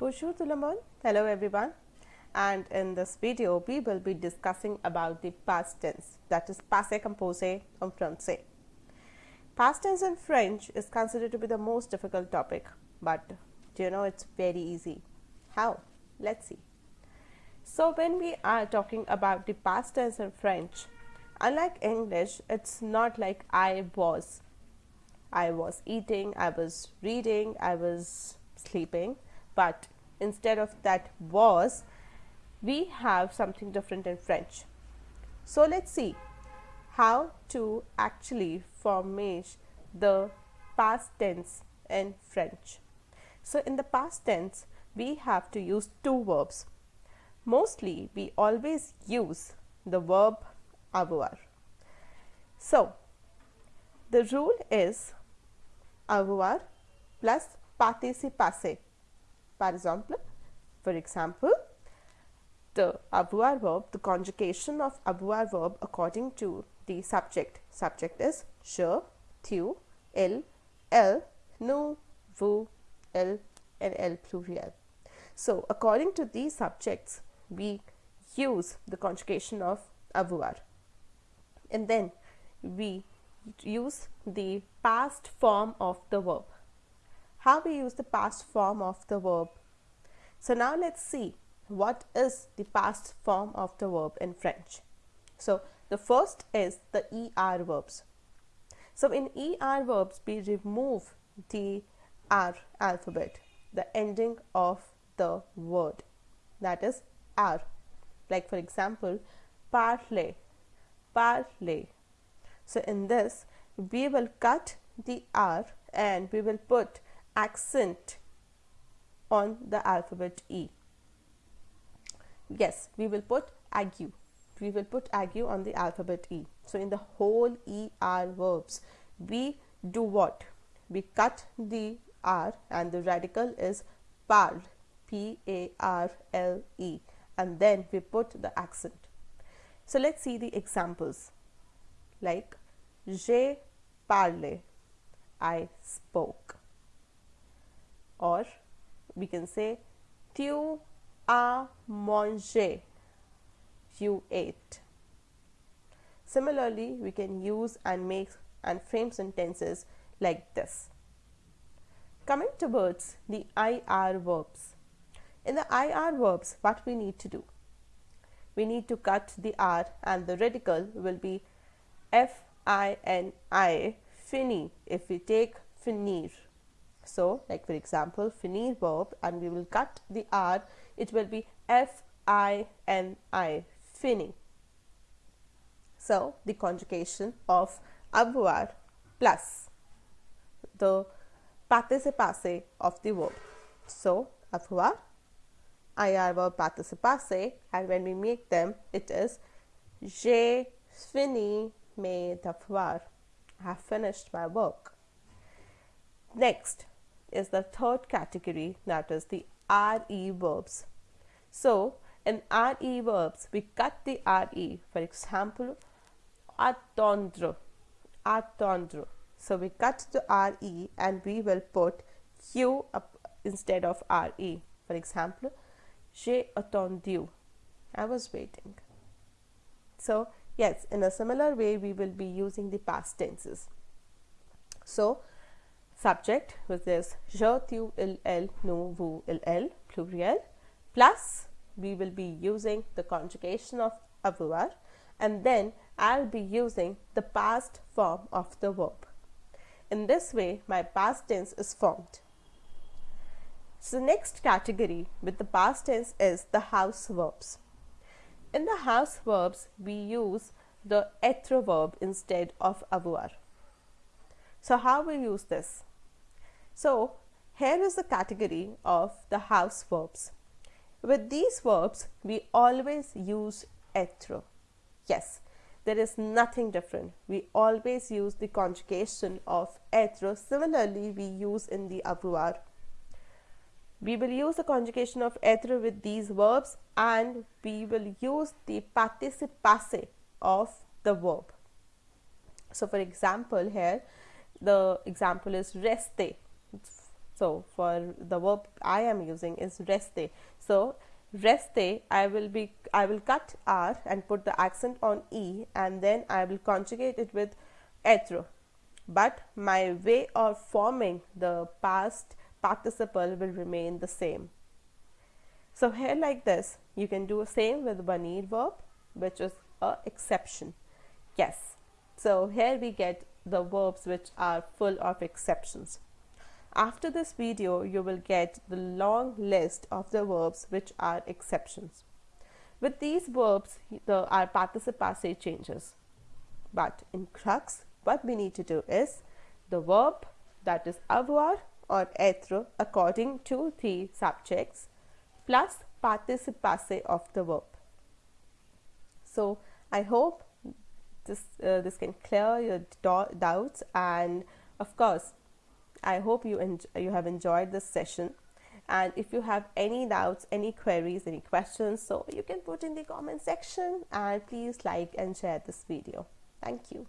Bonjour tout le monde. Hello everyone. And in this video, we will be discussing about the past tense that is passé composé en français. Past tense in French is considered to be the most difficult topic, but do you know it's very easy. How? Let's see. So when we are talking about the past tense in French, unlike English, it's not like I was. I was eating, I was reading, I was sleeping, but instead of that was, we have something different in French. So let's see how to actually formate the past tense in French. So in the past tense, we have to use two verbs. Mostly we always use the verb avoir. So the rule is avoir plus participe passé. Par exemple, for example, the avoir verb, the conjugation of avoir verb according to the subject. Subject is je, tu, il, elle, nous, vous, elle and elle pluriel. So, according to these subjects, we use the conjugation of avoir and then we use the past form of the verb. How we use the past form of the verb? So now let's see what is the past form of the verb in French. So the first is the ER verbs. So in ER verbs we remove the R alphabet, the ending of the word that is R. Like for example, parler, parler. So in this we will cut the R and we will put accent on the alphabet E. Yes, we will put aigu. We will put aigu on the alphabet E. So in the whole ER verbs, we do what? We cut the R and the radical is parle, P-A-R-L-E and then we put the accent. So let's see the examples like j'ai parlé, I spoke or we can say tu as mangé, you ate. Similarly, we can use and make and frame sentences like this. Coming towards the IR verbs. In the IR verbs, what we need to do? We need to cut the R and the radical will be F-I-N-I, fini, if we take finir. So, like for example, finir verb and we will cut the R, it will be F-I-N-I, fini. So, the conjugation of avoir plus the participe of the verb. So, avoir, IR verb participe and when we make them, it is j'ai fini mes devoirs. I have finished my work. Next is the third category that is the RE verbs. So, in RE verbs, we cut the RE. For example, attendre, attendre. So, we cut the RE and we will put Q up instead of RE. For example, j'ai attendu. I was waiting. So, yes, in a similar way, we will be using the past tenses. So, subject which is je, tu, il, elle, nous, vous, il, elle, pluriel, plus we will be using the conjugation of avoir and then I'll be using the past form of the verb. In this way, my past tense is formed. So, the next category with the past tense is the house verbs. In the house verbs, we use the être verb instead of avoir. So, how we use this? So, here is the category of the house verbs. With these verbs, we always use être. Yes, there is nothing different. We always use the conjugation of être. Similarly, we use in the avoir. We will use the conjugation of être with these verbs and we will use the participe passé of the verb. So, for example, here the example is rester. So for the verb I am using is reste. So reste I will be I will cut R and put the accent on E and then I will conjugate it with être. But my way of forming the past participle will remain the same. So here like this you can do the same with venir verb which is a exception. Yes. So here we get the verbs which are full of exceptions. After this video, you will get the long list of the verbs which are exceptions. With these verbs, the, our participle changes. But in crux, what we need to do is the verb that is avoir or être according to the subjects plus participle passé of the verb. So I hope this uh, this can clear your doubts and of course I hope you, you have enjoyed this session. And if you have any doubts any queries any questions so you can put in the comment section and please like and share this video. Thank you